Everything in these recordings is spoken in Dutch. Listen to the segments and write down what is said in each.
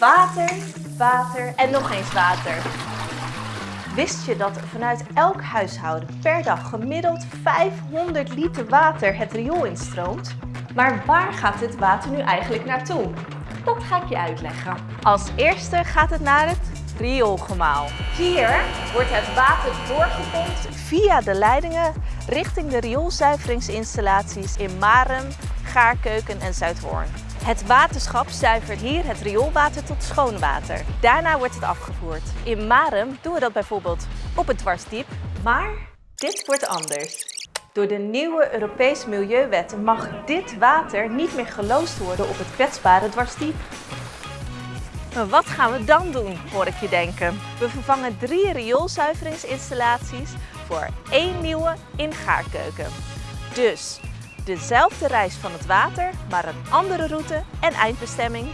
Water, water en nog eens water. Wist je dat vanuit elk huishouden per dag gemiddeld 500 liter water het riool instroomt? Maar waar gaat dit water nu eigenlijk naartoe? Dat ga ik je uitleggen. Als eerste gaat het naar het rioolgemaal. Hier wordt het water doorgepompt via de leidingen richting de rioolzuiveringsinstallaties in Marem, Gaarkeuken en Zuidhoorn. Het waterschap zuivert hier het rioolwater tot schoon water. Daarna wordt het afgevoerd. In Marem doen we dat bijvoorbeeld op het dwarsdiep, maar dit wordt anders. Door de nieuwe Europese Milieuwetten mag dit water niet meer geloosd worden op het kwetsbare dwarsdiep. Maar wat gaan we dan doen, hoor ik je denken. We vervangen drie rioolzuiveringsinstallaties voor één nieuwe in Gaarkeuken. Dus dezelfde reis van het water, maar een andere route en eindbestemming.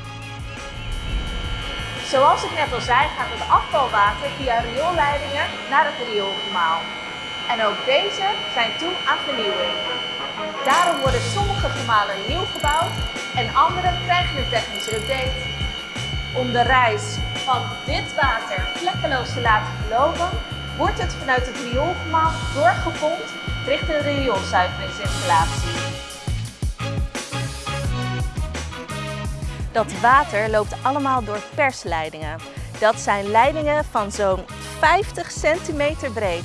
Zoals ik net al zei, gaat het afvalwater via rioolleidingen naar het rioolgemaal. En ook deze zijn toe aan vernieuwing. Daarom worden sommige gemalen nieuw gebouwd en andere krijgen een technische update. Om de reis van dit water vlekkeloos te laten verlopen, wordt het vanuit het rioolgemaal doorgepompt richting de rioolzuiveringsinstallatie. Dat water loopt allemaal door persleidingen. Dat zijn leidingen van zo'n 50 centimeter breed.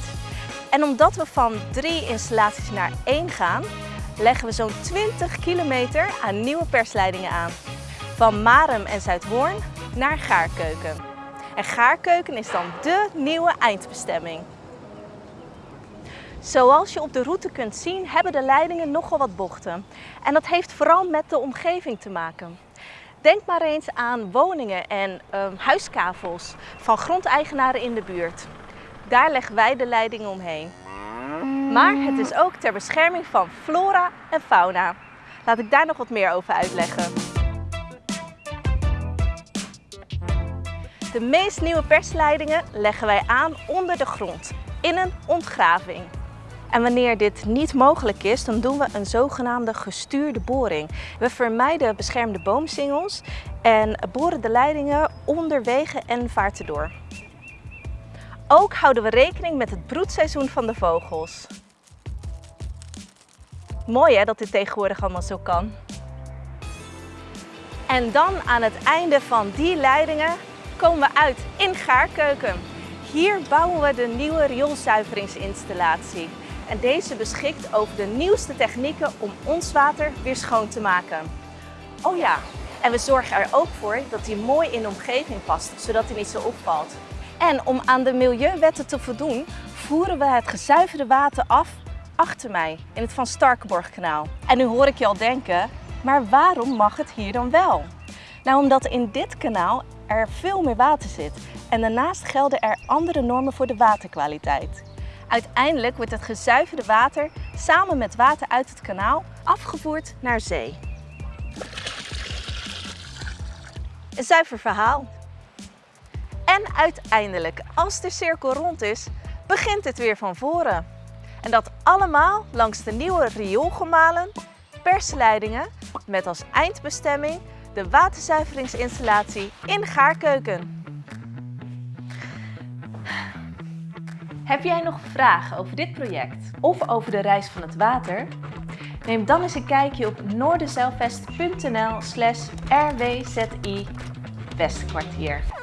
En omdat we van drie installaties naar één gaan, leggen we zo'n 20 kilometer aan nieuwe persleidingen aan. Van Marem en Zuidhoorn naar Gaarkeuken. En Gaarkeuken is dan dé nieuwe eindbestemming. Zoals je op de route kunt zien, hebben de leidingen nogal wat bochten. En dat heeft vooral met de omgeving te maken. Denk maar eens aan woningen en uh, huiskavels van grondeigenaren in de buurt. Daar leggen wij de leidingen omheen. Maar het is ook ter bescherming van flora en fauna. Laat ik daar nog wat meer over uitleggen. De meest nieuwe persleidingen leggen wij aan onder de grond, in een ontgraving. En wanneer dit niet mogelijk is, dan doen we een zogenaamde gestuurde boring. We vermijden beschermde boomsingels en boren de leidingen onder wegen en vaarten door. Ook houden we rekening met het broedseizoen van de vogels. Mooi hè, dat dit tegenwoordig allemaal zo kan. En dan aan het einde van die leidingen komen we uit in Gaarkeuken. Hier bouwen we de nieuwe rioolzuiveringsinstallatie. En deze beschikt over de nieuwste technieken om ons water weer schoon te maken. Oh ja, en we zorgen er ook voor dat hij mooi in de omgeving past, zodat hij niet zo opvalt. En om aan de milieuwetten te voldoen, voeren we het gezuiverde water af achter mij in het Van Starkenborgkanaal. En nu hoor ik je al denken, maar waarom mag het hier dan wel? Nou, omdat in dit kanaal er veel meer water zit en daarnaast gelden er andere normen voor de waterkwaliteit. Uiteindelijk wordt het gezuiverde water samen met water uit het kanaal afgevoerd naar zee. Een zuiver verhaal. En uiteindelijk, als de cirkel rond is, begint het weer van voren. En dat allemaal langs de nieuwe rioolgemalen, persleidingen met als eindbestemming de waterzuiveringsinstallatie in Gaarkeuken. Heb jij nog vragen over dit project of over de reis van het water? Neem dan eens een kijkje op noorderzeilvest.nl slash rwzi Westkwartier.